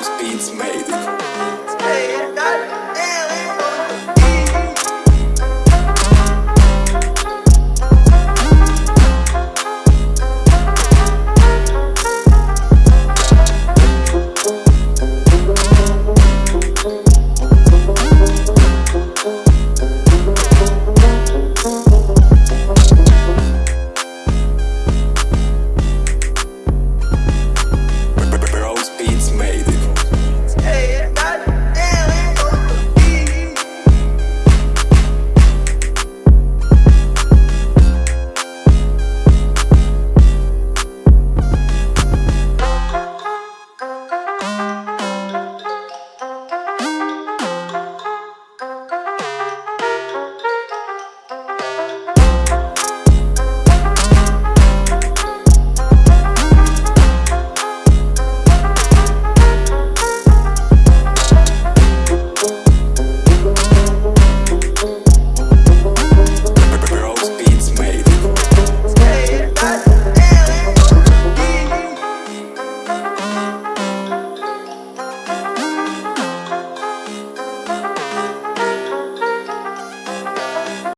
house beats made.